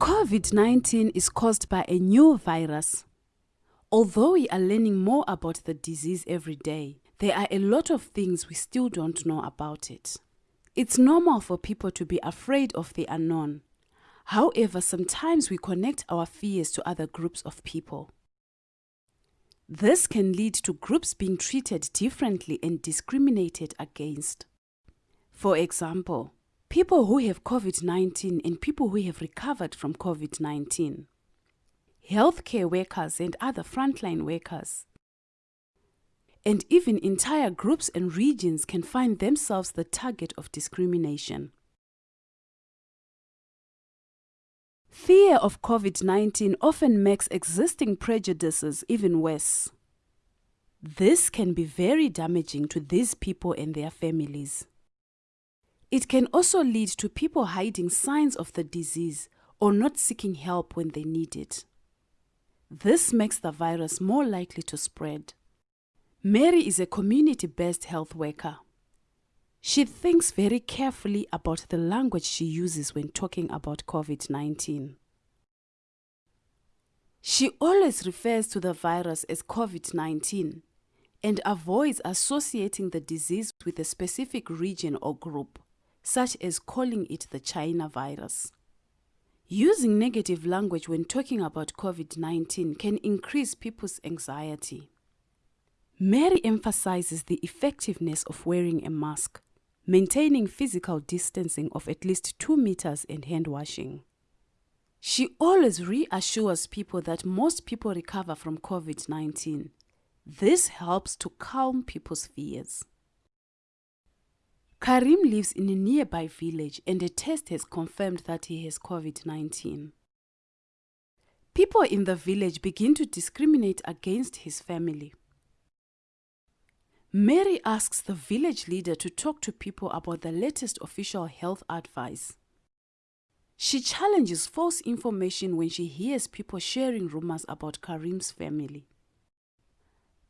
COVID 19 is caused by a new virus. Although we are learning more about the disease every day, there are a lot of things we still don't know about it. It's normal for people to be afraid of the unknown. However, sometimes we connect our fears to other groups of people. This can lead to groups being treated differently and discriminated against. For example, people who have COVID 19 and people who have recovered from COVID 19, healthcare workers and other frontline workers, and even entire groups and regions can find themselves the target of discrimination. Fear of COVID 19 often makes existing prejudices even worse. This can be very damaging to these people and their families. It can also lead to people hiding signs of the disease or not seeking help when they need it. This makes the virus more likely to spread. Mary is a community based health worker. She thinks very carefully about the language she uses when talking about COVID 19. She always refers to the virus as COVID 19 and avoids associating the disease with a specific region or group, such as calling it the China virus. Using negative language when talking about COVID 19 can increase people's anxiety. Mary emphasizes the effectiveness of wearing a mask, maintaining physical distancing of at least 2 meters and hand washing. She always reassures people that most people recover from COVID 19. This helps to calm people's fears. Karim lives in a nearby village and a test has confirmed that he has COVID 19. People in the village begin to discriminate against his family. Mary asks the village leader to talk to people about the latest official health advice. She challenges false information when she hears people sharing rumors about Karim's family.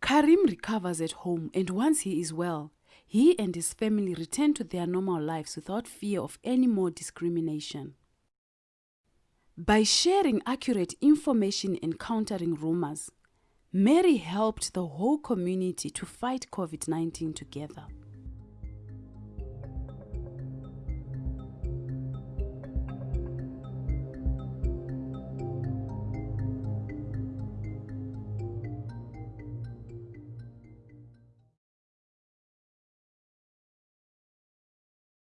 Karim recovers at home and once he is well, he and his family returned to their normal lives without fear of any more discrimination. By sharing accurate information and countering rumors, Mary helped the whole community to fight COVID 19 together.